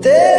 There